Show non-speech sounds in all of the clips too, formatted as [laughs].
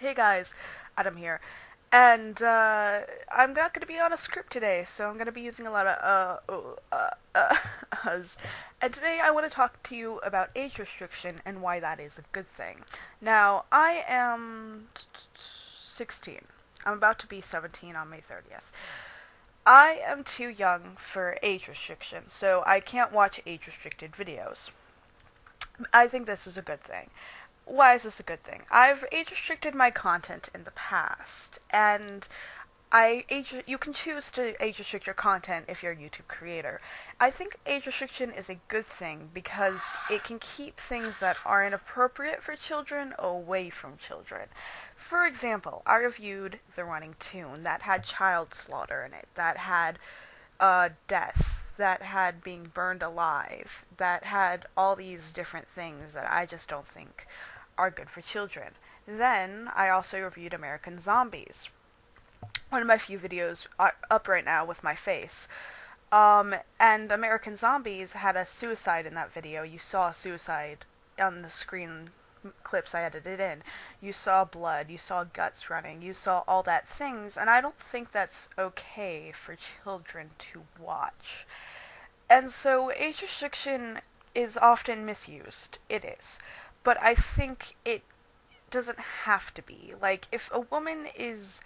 Hey guys, Adam here. And uh, I'm not going to be on a script today, so I'm going to be using a lot of uh, uh, uh, [laughs] uhs. And today I want to talk to you about age restriction and why that is a good thing. Now, I am 16. I'm about to be 17 on May 30th. I am too young for age restriction, so I can't watch age restricted videos. I think this is a good thing why is this a good thing? I've age restricted my content in the past, and I age you can choose to age restrict your content if you're a YouTube creator. I think age restriction is a good thing because it can keep things that are inappropriate for children away from children. For example, I reviewed The Running Toon that had child slaughter in it, that had uh, death, that had being burned alive, that had all these different things that I just don't think are good for children. Then I also reviewed American Zombies, one of my few videos up right now with my face. Um, and American Zombies had a suicide in that video. You saw a suicide on the screen clips I edited in. You saw blood, you saw guts running, you saw all that things, and I don't think that's okay for children to watch. And so age restriction is often misused. It is but I think it doesn't have to be. Like, if a woman is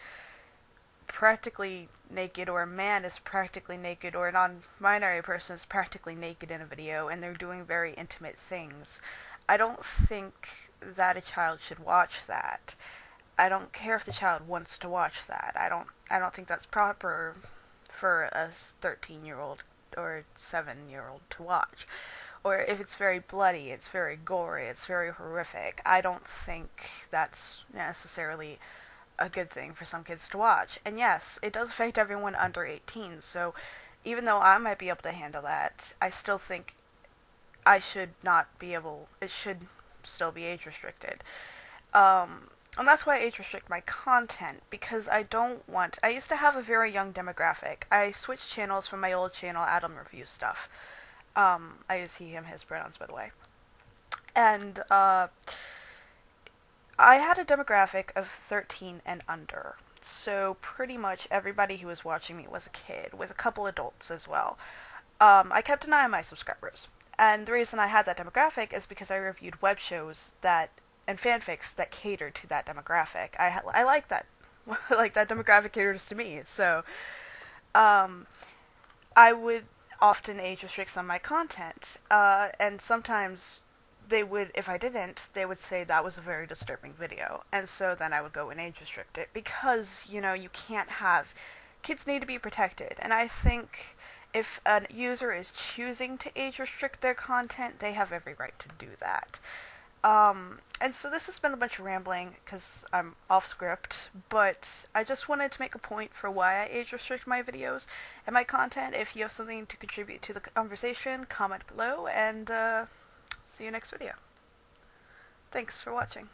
practically naked, or a man is practically naked, or a non binary person is practically naked in a video, and they're doing very intimate things, I don't think that a child should watch that. I don't care if the child wants to watch that. I don't I don't think that's proper for a 13 year old or 7 year old to watch or if it's very bloody, it's very gory, it's very horrific. I don't think that's necessarily a good thing for some kids to watch. And yes, it does affect everyone under 18. So even though I might be able to handle that, I still think I should not be able. It should still be age restricted. Um, and that's why I age restrict my content because I don't want. I used to have a very young demographic. I switched channels from my old channel, Adam Review Stuff. Um, I use he, him, his pronouns, by the way. And uh, I had a demographic of 13 and under. So pretty much everybody who was watching me was a kid, with a couple adults as well. Um, I kept an eye on my subscribers. And the reason I had that demographic is because I reviewed web shows that and fanfics that cater to that demographic. I I like that [laughs] like that demographic caters to me. So um, I would often age restricts on my content. Uh, and sometimes they would, if I didn't, they would say that was a very disturbing video. And so then I would go and age restrict it because, you know, you can't have. Kids need to be protected. And I think if a user is choosing to age restrict their content, they have every right to do that. Um, and so this has been a bunch of rambling because I'm off script, but I just wanted to make a point for why I age restrict my videos and my content. If you have something to contribute to the conversation, comment below, and uh, see you next video. Thanks for watching.